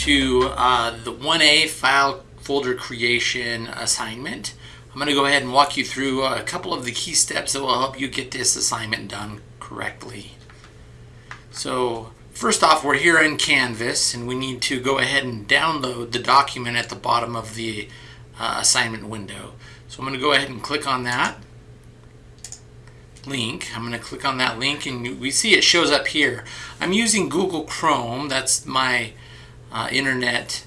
to uh, the 1A file folder creation assignment. I'm going to go ahead and walk you through a couple of the key steps that will help you get this assignment done correctly. So first off, we're here in Canvas and we need to go ahead and download the document at the bottom of the uh, assignment window. So I'm going to go ahead and click on that link. I'm going to click on that link and we see it shows up here. I'm using Google Chrome. That's my uh, internet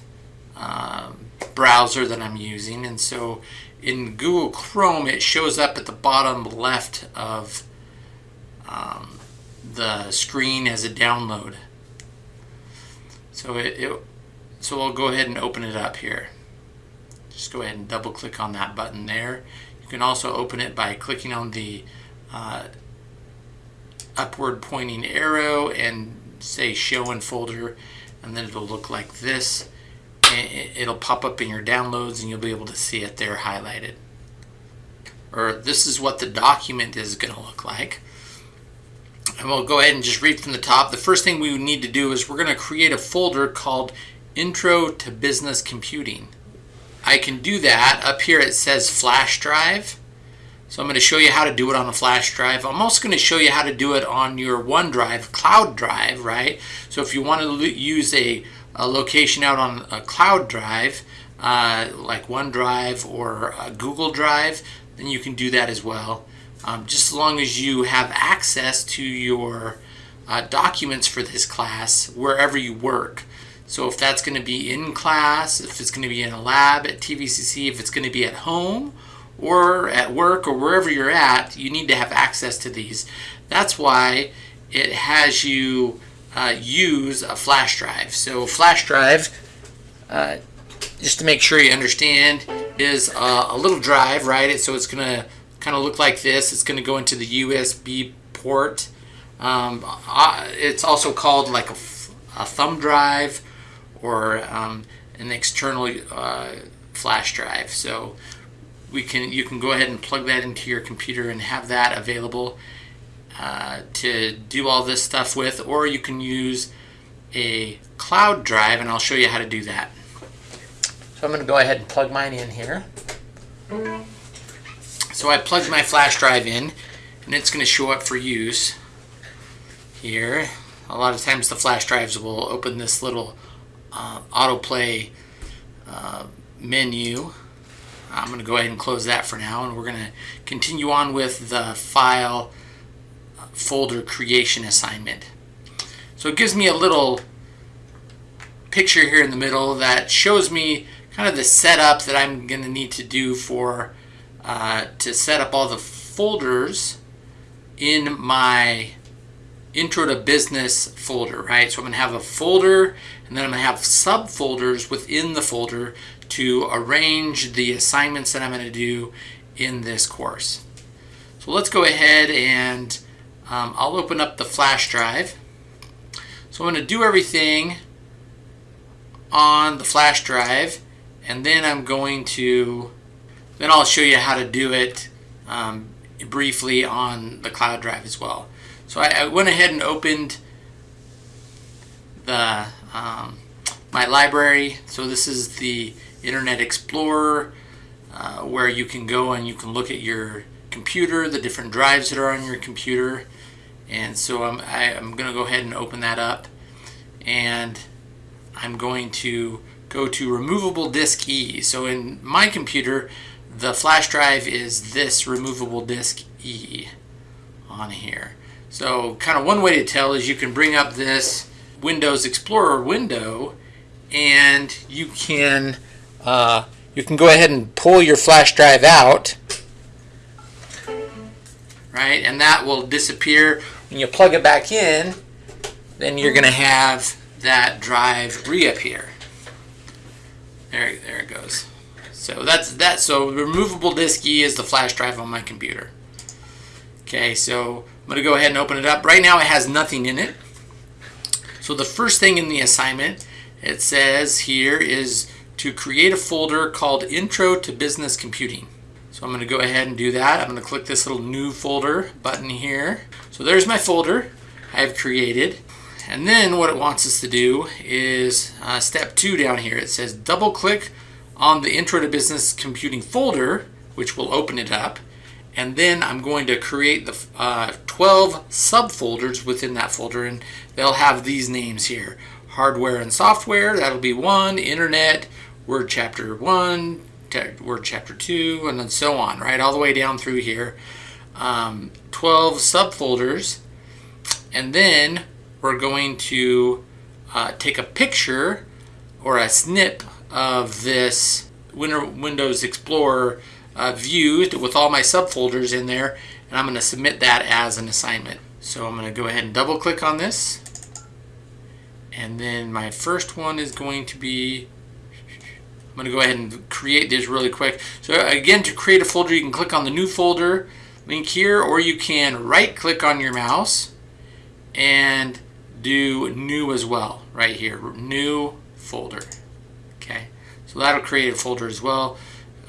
uh, browser that I'm using. And so in Google Chrome, it shows up at the bottom left of um, the screen as a download. So it, it, so we'll go ahead and open it up here. Just go ahead and double click on that button there. You can also open it by clicking on the uh, upward pointing arrow and say show in folder and then it'll look like this. It'll pop up in your downloads and you'll be able to see it there highlighted. Or this is what the document is going to look like. And we'll go ahead and just read from the top. The first thing we need to do is we're going to create a folder called intro to business computing. I can do that. Up here it says flash drive so I'm going to show you how to do it on a flash drive. I'm also going to show you how to do it on your OneDrive cloud drive, right? So if you want to use a, a location out on a cloud drive, uh, like OneDrive or Google Drive, then you can do that as well. Um, just as long as you have access to your uh, documents for this class wherever you work. So if that's going to be in class, if it's going to be in a lab at TVCC, if it's going to be at home, or at work or wherever you're at, you need to have access to these. That's why it has you uh, use a flash drive. So flash drive, uh, just to make sure you understand, is a, a little drive, right? So it's going to kind of look like this. It's going to go into the USB port. Um, uh, it's also called like a, a thumb drive or um, an external uh, flash drive. So we can you can go ahead and plug that into your computer and have that available uh, to do all this stuff with or you can use a cloud drive and I'll show you how to do that. So I'm going to go ahead and plug mine in here. So I plugged my flash drive in and it's going to show up for use here. A lot of times the flash drives will open this little uh, autoplay uh, menu I'm going to go ahead and close that for now and we're going to continue on with the file folder creation assignment. So it gives me a little picture here in the middle that shows me kind of the setup that I'm going to need to do for uh, to set up all the folders in my intro to business folder, right? So I'm going to have a folder and then I'm going to have subfolders within the folder to arrange the assignments that I'm going to do in this course. So let's go ahead and um, I'll open up the flash drive. So I'm going to do everything on the flash drive and then I'm going to then I'll show you how to do it um, briefly on the cloud drive as well. So I, I went ahead and opened the um, my library. So this is the Internet Explorer, uh, where you can go and you can look at your computer, the different drives that are on your computer. And so I'm, I, am going to go ahead and open that up. And I'm going to go to removable disk E. So in my computer, the flash drive is this removable disk E on here. So kind of one way to tell is you can bring up this Windows Explorer window and you can uh, you can go ahead and pull your flash drive out. Right and that will disappear. When you plug it back in then you're gonna have that drive reappear. There, there it goes. So that's that so removable disk E is the flash drive on my computer. Okay so I'm gonna go ahead and open it up. Right now it has nothing in it. So the first thing in the assignment it says here is to create a folder called Intro to Business Computing. So I'm going to go ahead and do that. I'm going to click this little new folder button here. So there's my folder I've created. And then what it wants us to do is uh, step two down here. It says double click on the Intro to Business Computing folder, which will open it up. And then I'm going to create the uh, 12 subfolders within that folder, and they'll have these names here. Hardware and software, that'll be one, internet, Word chapter one, Word chapter two, and then so on, right? All the way down through here. Um, 12 subfolders, and then we're going to uh, take a picture or a snip of this Windows Explorer uh, view with all my subfolders in there and I'm going to submit that as an assignment. So I'm going to go ahead and double click on this and then my first one is going to be I'm going to go ahead and create this really quick. So again to create a folder you can click on the new folder link here or you can right click on your mouse and do new as well right here new folder okay? So that'll create a folder as well.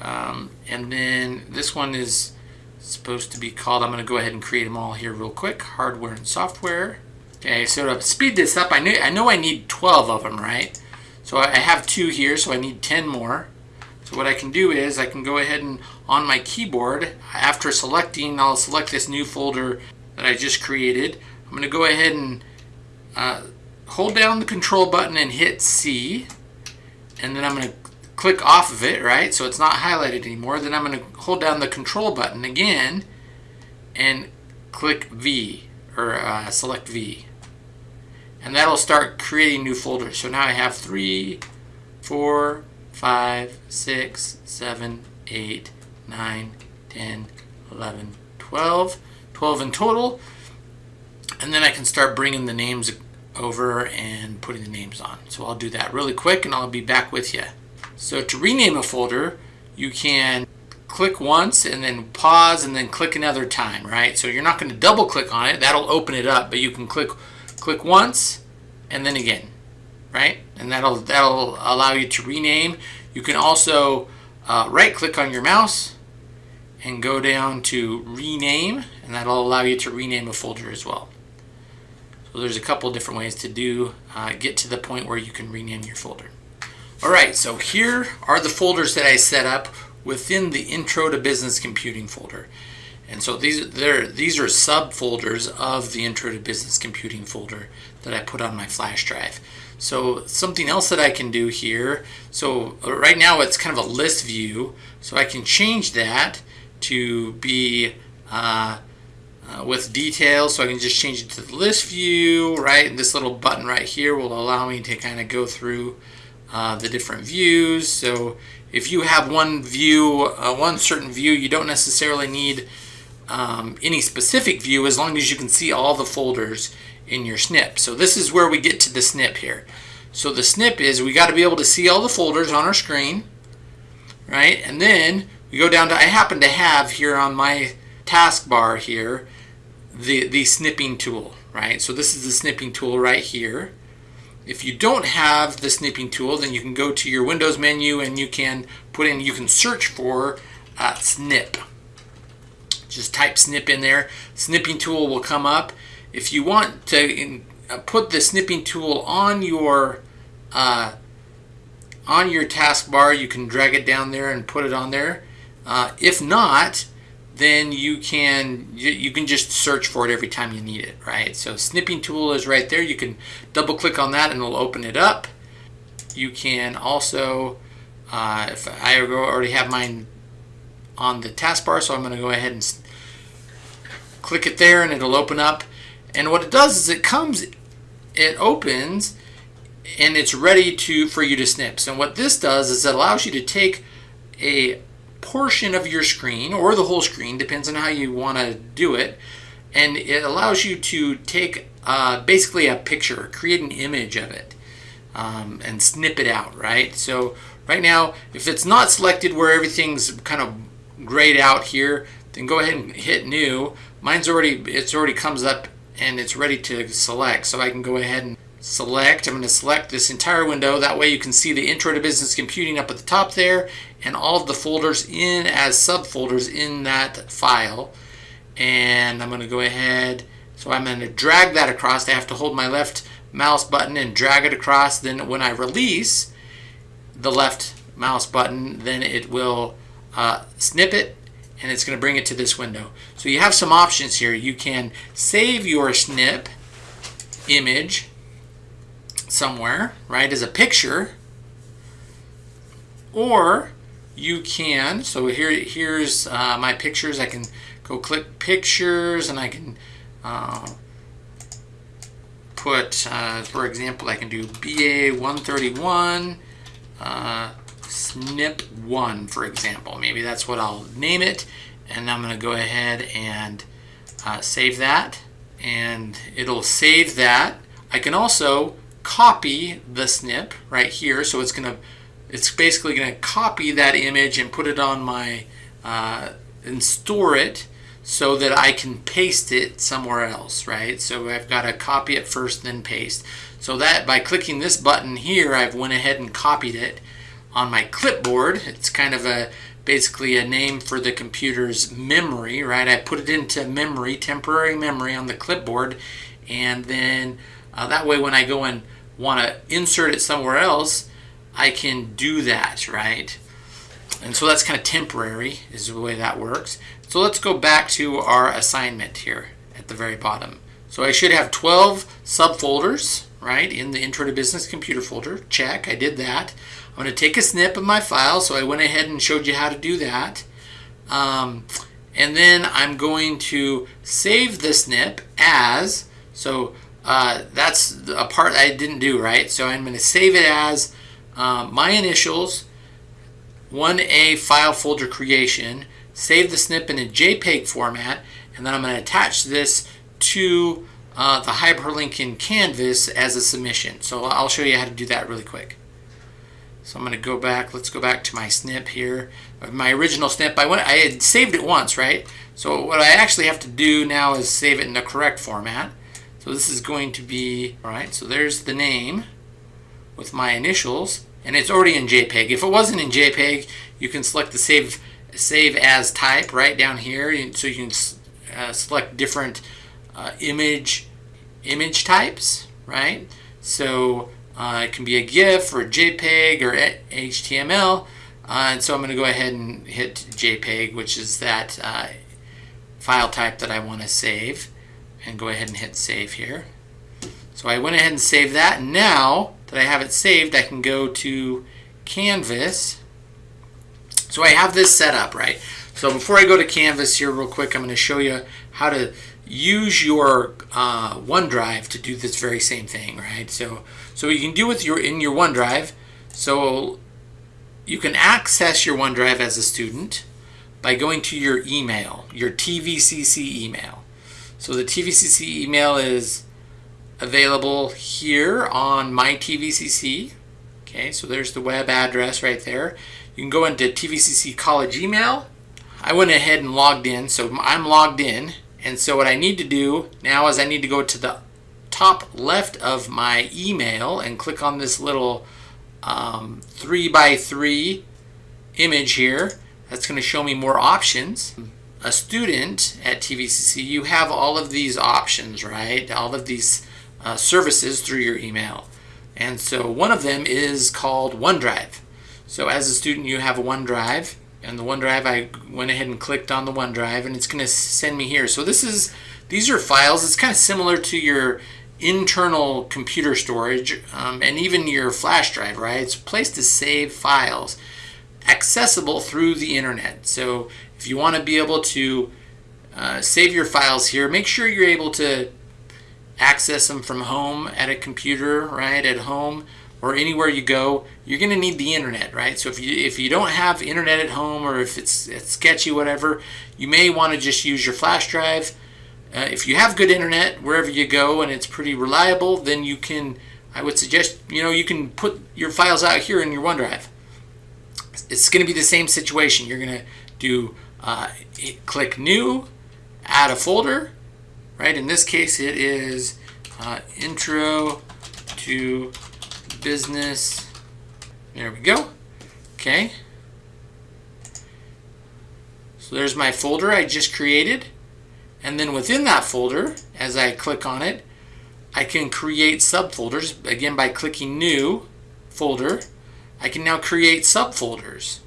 Um, and then this one is supposed to be called I'm going to go ahead and create them all here real quick hardware and software. Okay so to speed this up I know I know I need 12 of them right so I have two here so I need 10 more. So what I can do is I can go ahead and on my keyboard after selecting I'll select this new folder that I just created. I'm going to go ahead and uh, hold down the control button and hit C and then I'm going to click off of it right? So it's not highlighted anymore. Then I'm going to hold down the control button again and click V or uh, select V and that'll start creating new folders so now I have three four five six seven eight nine ten eleven twelve twelve in total and then I can start bringing the names over and putting the names on. So I'll do that really quick and I'll be back with you. So to rename a folder, you can click once and then pause and then click another time, right? So you're not going to double click on it. That'll open it up, but you can click click once and then again, right? And that'll that'll allow you to rename. You can also uh, right click on your mouse and go down to rename and that'll allow you to rename a folder as well. So there's a couple different ways to do, uh, get to the point where you can rename your folder. All right, so here are the folders that I set up within the Intro to Business Computing folder. And so these, these are subfolders of the Intro to Business Computing folder that I put on my flash drive. So something else that I can do here, so right now it's kind of a list view, so I can change that to be uh, uh, with details. So I can just change it to the list view right? And this little button right here will allow me to kind of go through uh, the different views. So if you have one view uh, one certain view you don't necessarily need um, any specific view as long as you can see all the folders in your snip so this is where we get to the snip here so the snip is we got to be able to see all the folders on our screen right and then we go down to I happen to have here on my taskbar here the, the snipping tool, right? So this is the snipping tool right here. If you don't have the snipping tool, then you can go to your Windows menu and you can put in, you can search for uh, snip. Just type snip in there. Snipping tool will come up. If you want to in, uh, put the snipping tool on your uh, on your taskbar, you can drag it down there and put it on there. Uh, if not, then you can you, you, can just search for it every time you need it right so snipping tool is right there you can double click on that and it'll open it up you can also uh, if I already have mine on the taskbar so I'm going to go ahead and click it there and it'll open up and what it does is it comes it opens and it's ready to for you to snip so what this does is it allows you to take a portion of your screen or the whole screen, depends on how you want to do it. And it allows you to take uh, basically a picture, create an image of it, um, and snip it out, right? So right now, if it's not selected where everything's kind of grayed out here, then go ahead and hit new. Mine's already, it's already comes up and it's ready to select. So I can go ahead and select. I'm going to select this entire window. That way you can see the Intro to Business Computing up at the top there and all of the folders in as subfolders in that file. And I'm going to go ahead, so I'm going to drag that across. I have to hold my left mouse button and drag it across. Then when I release the left mouse button, then it will uh, snip it and it's going to bring it to this window. So you have some options here. You can save your snip image somewhere, right, as a picture, or you can, so here, here's uh, my pictures. I can go click pictures and I can uh, put, uh, for example, I can do BA 131 uh, snip 1, for example. Maybe that's what I'll name it. And I'm going to go ahead and uh, save that. And it'll save that. I can also copy the snip right here. So it's going to it's basically going to copy that image and put it on my uh, and store it so that I can paste it somewhere else, right? So I've got to copy it first, then paste. So that by clicking this button here, I've went ahead and copied it on my clipboard. It's kind of a basically a name for the computer's memory, right? I put it into memory, temporary memory on the clipboard, and then uh, that way when I go and want to insert it somewhere else, I can do that, right? And so that's kind of temporary is the way that works. So let's go back to our assignment here at the very bottom. So I should have 12 subfolders, right, in the Intro to Business Computer folder. Check, I did that. I'm going to take a snip of my file, so I went ahead and showed you how to do that. Um, and then I'm going to save the snip as, so uh, that's a part I didn't do, right? So I'm going to save it as um, my initials, 1A file folder creation, save the snip in a JPEG format, and then I'm going to attach this to uh, the hyperlink in Canvas as a submission. So I'll show you how to do that really quick. So I'm going to go back, let's go back to my snip here. My original snip, I, went, I had saved it once, right? So what I actually have to do now is save it in the correct format. So this is going to be, all right, so there's the name with my initials and it's already in JPEG. If it wasn't in JPEG, you can select the save save as type right down here, so you can uh, select different uh, image image types, right? So uh, it can be a GIF or JPEG or HTML. Uh, and so I'm going to go ahead and hit JPEG, which is that uh, file type that I want to save, and go ahead and hit save here. So I went ahead and saved that. Now that I have it saved, I can go to Canvas. So I have this set up, right? So before I go to Canvas here real quick, I'm going to show you how to use your uh, OneDrive to do this very same thing, right? So, so you can do with your in your OneDrive. So you can access your OneDrive as a student by going to your email, your TVCC email. So the TVCC email is available here on my TVCC. Okay, so there's the web address right there. You can go into TVCC college email. I went ahead and logged in, so I'm logged in. And so what I need to do now is I need to go to the top left of my email and click on this little um, three by three image here. That's going to show me more options. A student at TVCC, you have all of these options, right? All of these uh, services through your email. And so one of them is called OneDrive. So as a student, you have OneDrive, and the OneDrive, I went ahead and clicked on the OneDrive, and it's going to send me here. So this is, these are files. It's kind of similar to your internal computer storage um, and even your flash drive, right? It's a place to save files accessible through the internet. So if you want to be able to uh, save your files here, make sure you're able to access them from home at a computer, right, at home or anywhere you go, you're going to need the internet, right? So if you if you don't have internet at home or if it's, it's sketchy, whatever, you may want to just use your flash drive. Uh, if you have good internet wherever you go and it's pretty reliable, then you can, I would suggest, you know, you can put your files out here in your OneDrive. It's going to be the same situation. You're going to do uh, click New, add a folder, right? In this case, it is uh, Intro to Business. There we go. Okay. So there's my folder I just created. And then within that folder, as I click on it, I can create subfolders again by clicking new folder. I can now create subfolders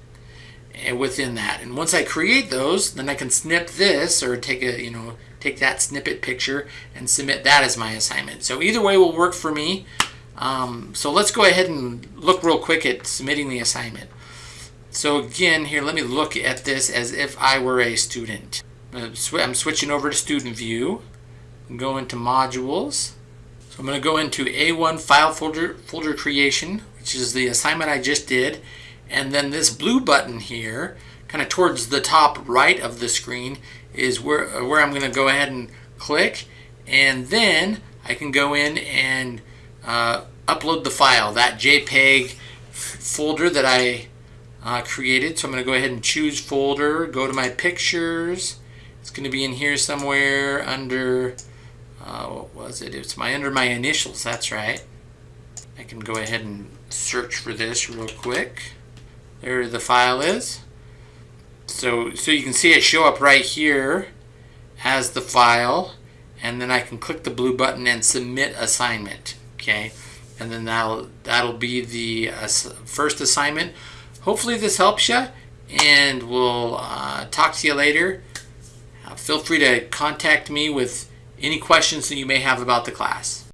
eh, within that. And once I create those, then I can snip this or take a, you know, take that snippet picture and submit that as my assignment. So either way will work for me. Um, so let's go ahead and look real quick at submitting the assignment. So again, here, let me look at this as if I were a student. Uh, I'm switching over to student view, go into modules. So I'm going to go into A1 file folder, folder creation, which is the assignment I just did. And then this blue button here, kind of towards the top right of the screen, is where, where I'm going to go ahead and click. And then I can go in and uh, upload the file, that JPEG folder that I uh, created. So I'm going to go ahead and choose folder, go to my pictures. It's going to be in here somewhere under, uh, what was it? It's my under my initials, that's right. I can go ahead and search for this real quick. There the file is. So, so you can see it show up right here as the file and then I can click the blue button and submit assignment okay? And then that'll that'll be the uh, first assignment. Hopefully this helps you and we'll uh, talk to you later. Uh, feel free to contact me with any questions that you may have about the class